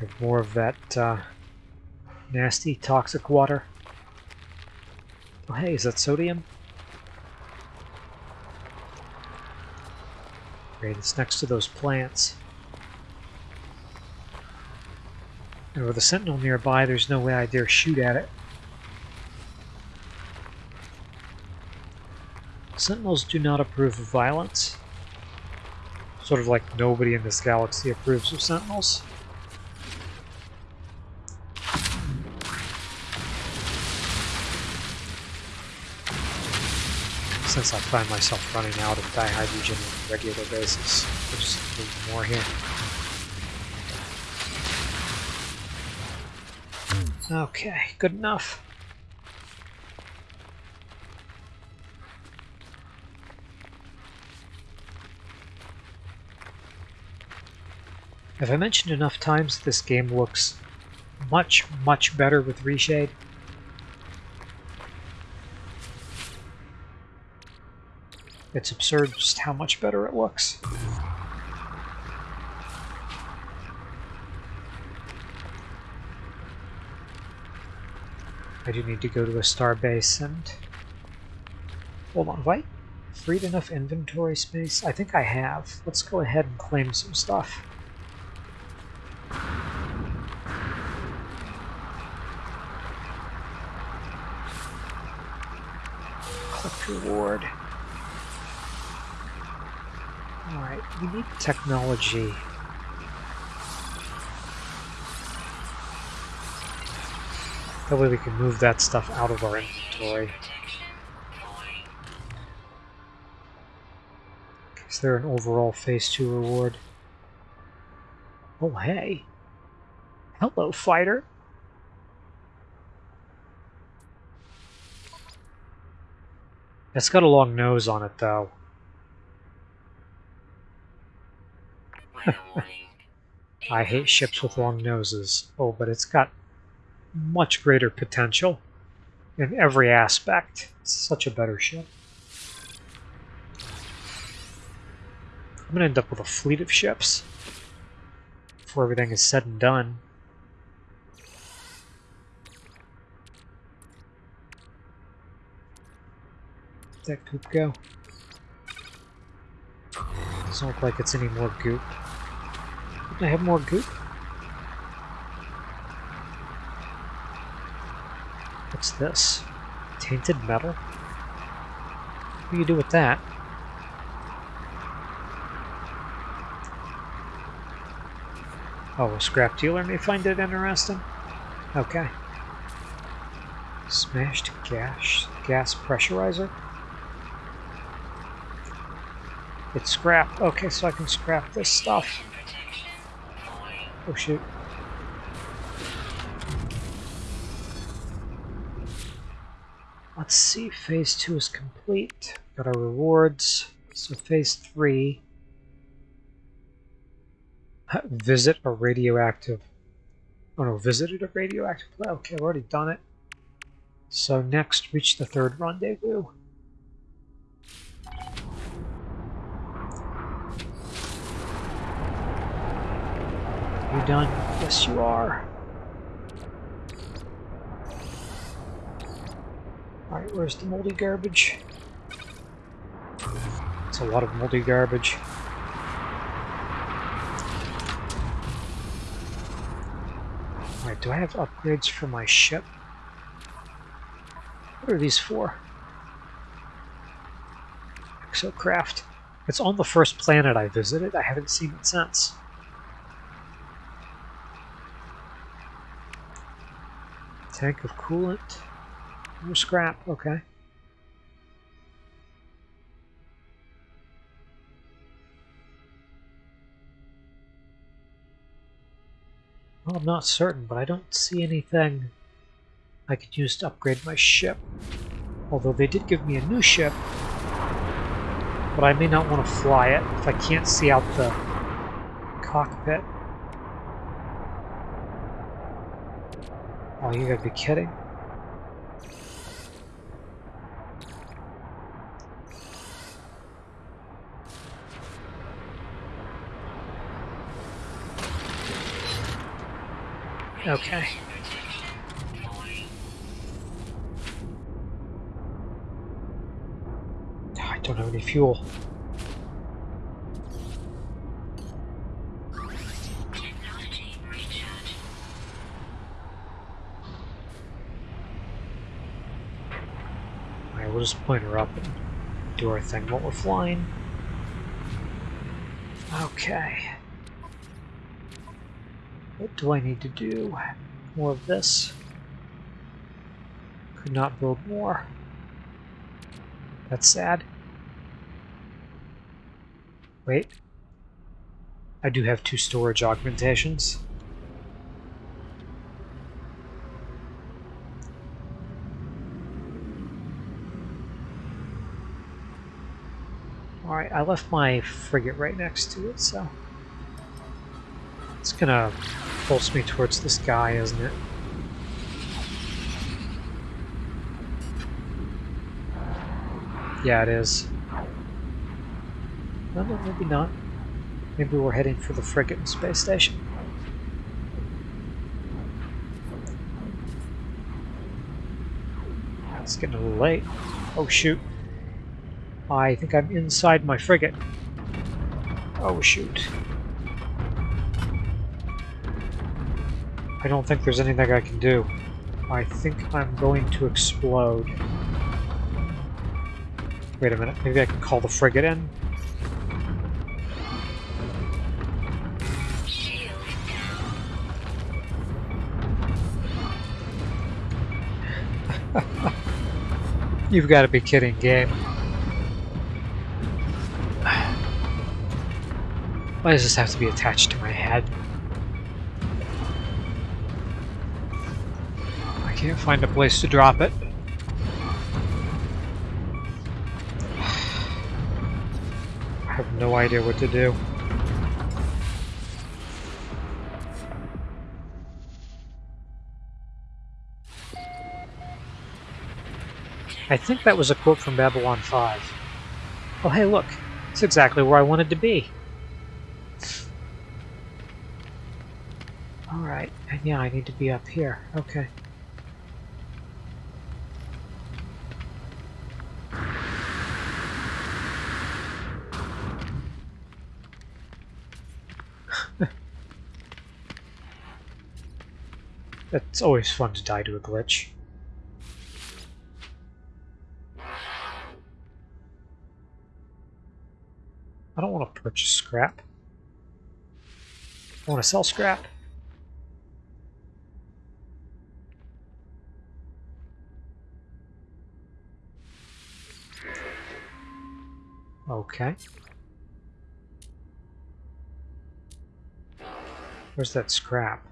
Have more of that uh, nasty toxic water. Oh hey, is that sodium? Great, it's next to those plants. And with a sentinel nearby, there's no way I dare shoot at it. Sentinels do not approve of violence. Sort of like nobody in this galaxy approves of Sentinels. Since I find myself running out of dihydrogen on a regular basis, I'll just move more here. Okay, good enough. Have I mentioned enough times this game looks much, much better with reshade? It's absurd just how much better it looks. I do need to go to a star base and... Hold on, have I freed enough inventory space? I think I have. Let's go ahead and claim some stuff. Collect reward. Alright, we need technology. That way we can move that stuff out of our inventory. Is there an overall Phase 2 reward? Oh, hey. Hello, fighter. It's got a long nose on it, though. I hate ships with long noses. Oh, but it's got much greater potential in every aspect. It's such a better ship. I'm going to end up with a fleet of ships before everything is said and done. That goop go? Doesn't look like it's any more goop. I have more goop? What's this? Tainted metal? What do you do with that? Oh, a scrap dealer may find it interesting. Okay. Smashed gas, gas pressurizer. It's scrap. Okay, so I can scrap this stuff. Oh shoot. Let's see, phase two is complete. Got our rewards. So phase three. Visit a radioactive. Oh no, visited a radioactive. Okay, I've already done it. So next, reach the third rendezvous. You done? Yes, you are. Alright, where's the moldy garbage? It's a lot of moldy garbage. Alright, do I have upgrades for my ship? What are these for? Exocraft. It's on the first planet I visited. I haven't seen it since. Tank of coolant. More scrap, okay. Well, I'm not certain, but I don't see anything I could use to upgrade my ship. Although they did give me a new ship, but I may not want to fly it if I can't see out the cockpit. Oh, you gotta be kidding. Okay. I don't have any fuel. We'll just point her up and do our thing while we're flying. Okay. What do I need to do? More of this. Could not build more. That's sad. Wait. I do have two storage augmentations. Alright, I left my frigate right next to it, so... It's gonna pulse me towards this guy, isn't it? Yeah, it is. No, no, maybe not. Maybe we're heading for the frigate and space station. It's getting a little late. Oh shoot. I think I'm inside my frigate. Oh shoot. I don't think there's anything I can do. I think I'm going to explode. Wait a minute, maybe I can call the frigate in? You've got to be kidding, game. Why does this have to be attached to my head? I can't find a place to drop it. I have no idea what to do. I think that was a quote from Babylon 5. Oh hey look, it's exactly where I wanted to be. Yeah, I need to be up here. Okay. it's always fun to die to a glitch. I don't want to purchase scrap. I want to sell scrap. Okay. Where's that scrap?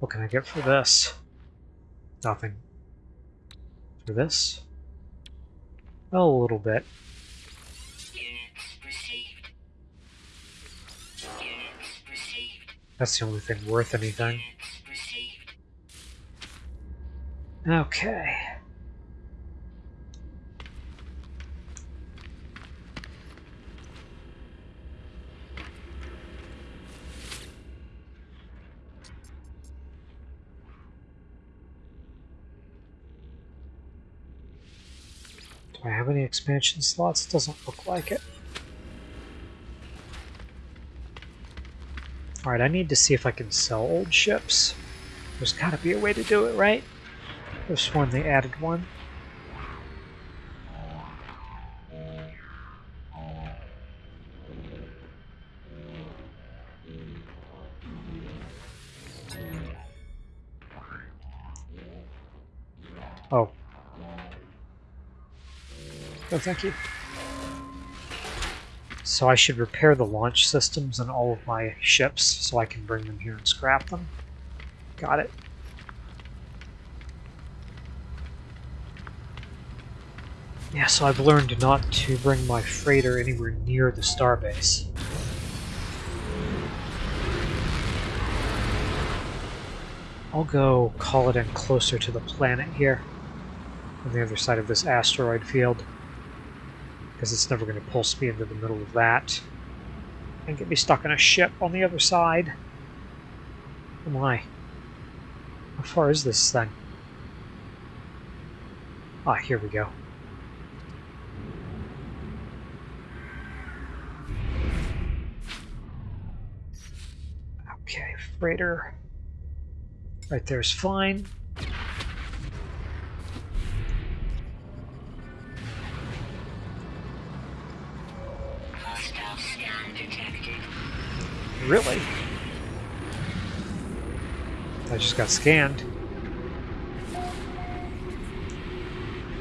What can I get for this? Nothing. For this? Oh, a little bit. That's the only thing worth anything. Okay. Do I have any expansion slots? Doesn't look like it. Alright, I need to see if I can sell old ships. There's gotta be a way to do it, right? There's one they added one. Oh, thank you. So I should repair the launch systems on all of my ships so I can bring them here and scrap them. Got it. Yeah, so I've learned not to bring my freighter anywhere near the starbase. I'll go call it in closer to the planet here, on the other side of this asteroid field because it's never going to pulse me into the middle of that. and get me stuck in a ship on the other side. Oh my. How far is this thing? Ah, here we go. Okay, freighter. Right there's fine. Really? I just got scanned.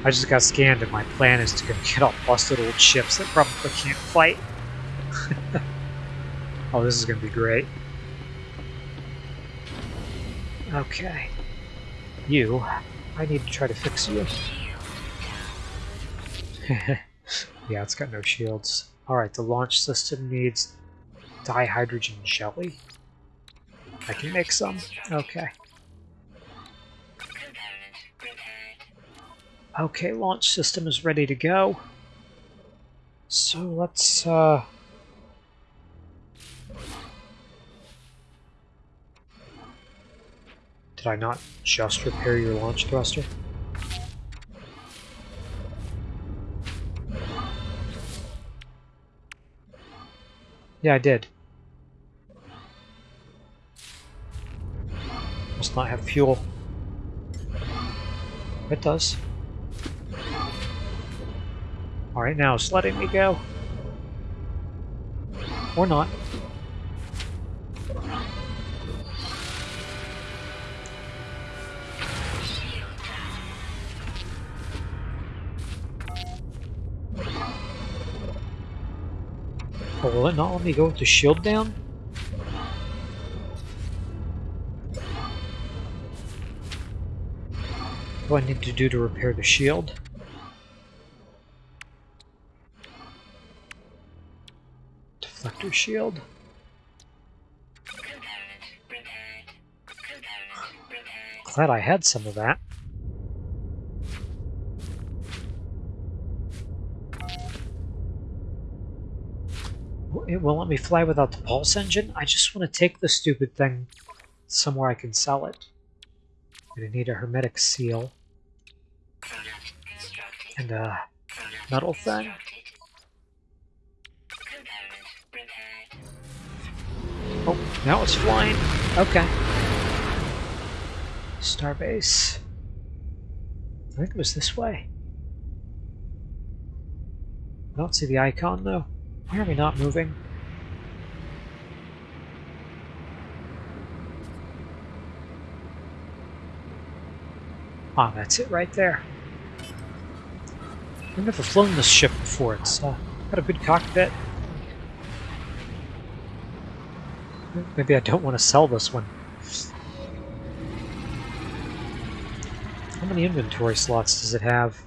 I just got scanned and my plan is to get all busted old ships that probably can't fight. oh, this is going to be great. Okay. You, I need to try to fix you. yeah, it's got no shields. Alright, the launch system needs dihydrogen jelly. I can make some. Okay. Okay, launch system is ready to go. So let's, uh... Did I not just repair your launch thruster? Yeah, I did. Must not have fuel. It does. Alright, now it's letting me go. Or not. Oh, will it not let me go with the shield down? What do I need to do to repair the shield? Deflector shield. Glad I had some of that. It won't let me fly without the pulse engine. I just want to take the stupid thing somewhere I can sell it. i need a hermetic seal. And a metal thing. Oh, now it's flying. Okay. Starbase. I think it was this way. I don't see the icon though. Why are we not moving? Ah, that's it right there. I've never flown this ship before. It's uh, got a good cockpit. Maybe I don't want to sell this one. How many inventory slots does it have?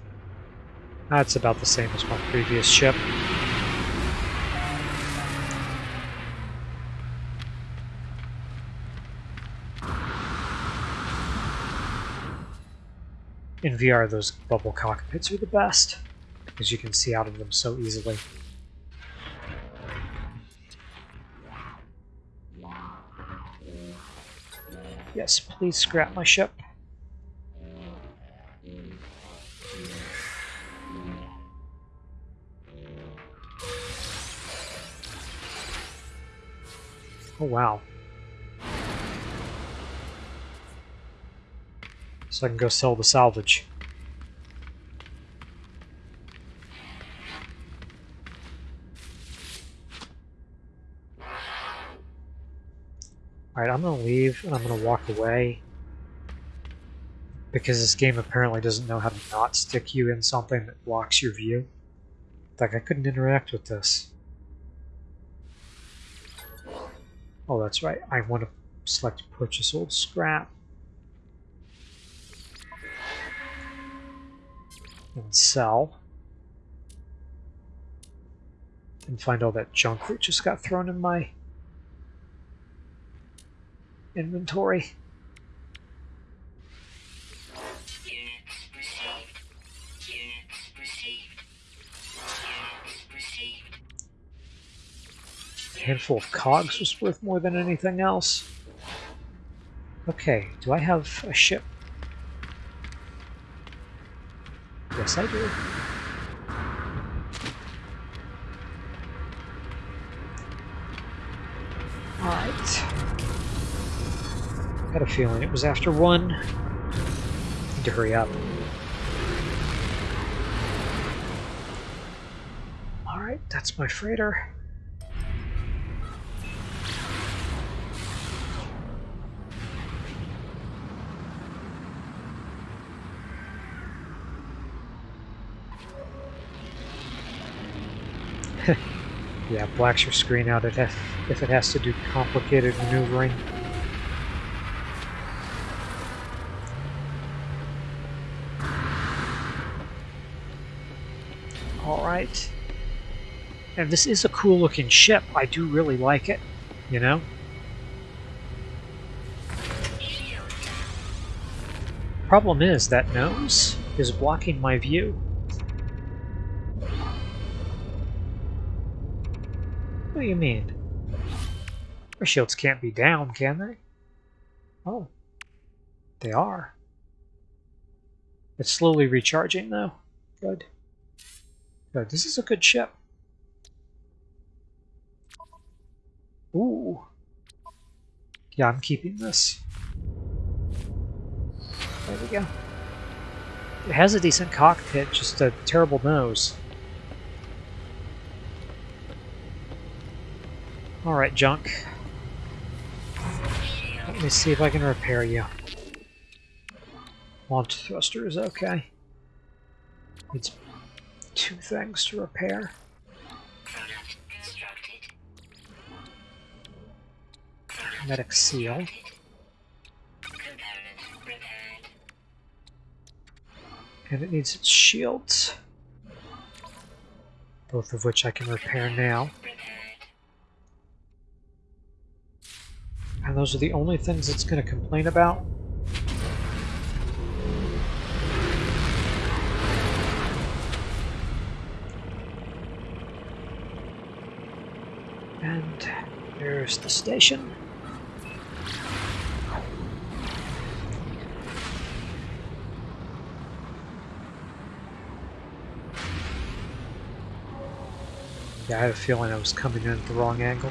That's about the same as my previous ship. In VR, those bubble cockpits are the best, because you can see out of them so easily. Yes, please scrap my ship. Oh wow. So I can go sell the salvage. Alright, I'm gonna leave and I'm gonna walk away. Because this game apparently doesn't know how to not stick you in something that blocks your view. Like, I couldn't interact with this. Oh, that's right. I want to select purchase old scrap. And sell. And find all that junk that just got thrown in my inventory. A handful of cogs was worth more than anything else. Okay, do I have a ship? Yes, I do. Alright. Had a feeling it was after one. Need to hurry up. Alright, that's my freighter. yeah, blacks your screen out if, if it has to do complicated maneuvering. Alright. And this is a cool looking ship. I do really like it, you know? Problem is, that nose is blocking my view. Do you mean? Our shields can't be down, can they? Oh. They are. It's slowly recharging, though. Good. Good. This is a good ship. Ooh. Yeah, I'm keeping this. There we go. It has a decent cockpit, just a terrible nose. Alright, junk. Let me see if I can repair you. Launch thruster is okay. It's two things to repair. Medic seal. And it needs its shields. Both of which I can repair now. And those are the only things it's going to complain about? And there's the station. Yeah, I had a feeling I was coming in at the wrong angle.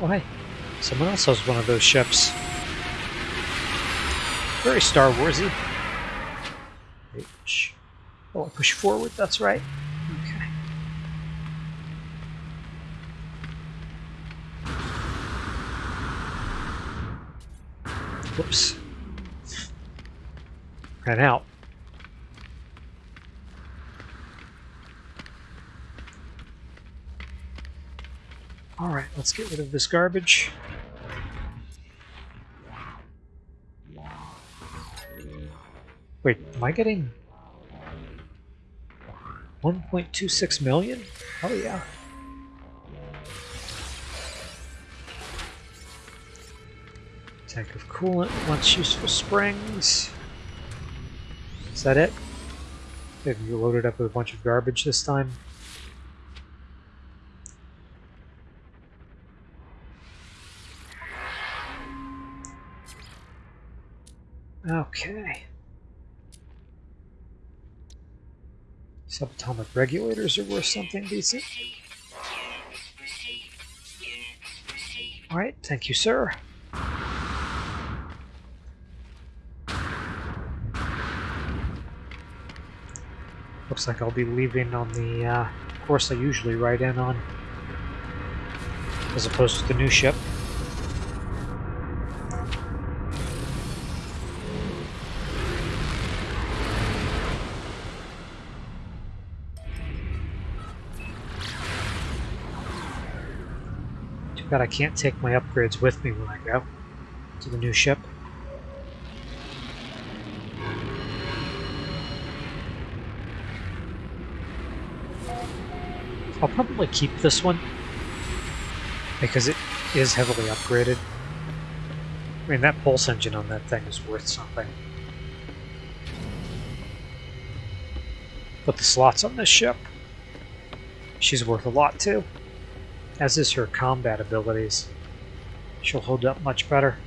Oh, hey. Someone else has one of those ships. Very Star Warsy. H. Oh, I push forward, that's right. Okay. Whoops. Ran out. Alright, let's get rid of this garbage. Wait, am I getting 1.26 million? Oh yeah. Tank of coolant, once used for springs. Is that it? Have you loaded up with a bunch of garbage this time? Okay. Subatomic regulators are worth something decent. Alright, thank you, sir. Looks like I'll be leaving on the uh, course I usually ride in on, as opposed to the new ship. God, I can't take my upgrades with me when I go to the new ship. I'll probably keep this one because it is heavily upgraded. I mean, that pulse engine on that thing is worth something. But the slots on this ship, she's worth a lot too. As is her combat abilities. She'll hold up much better.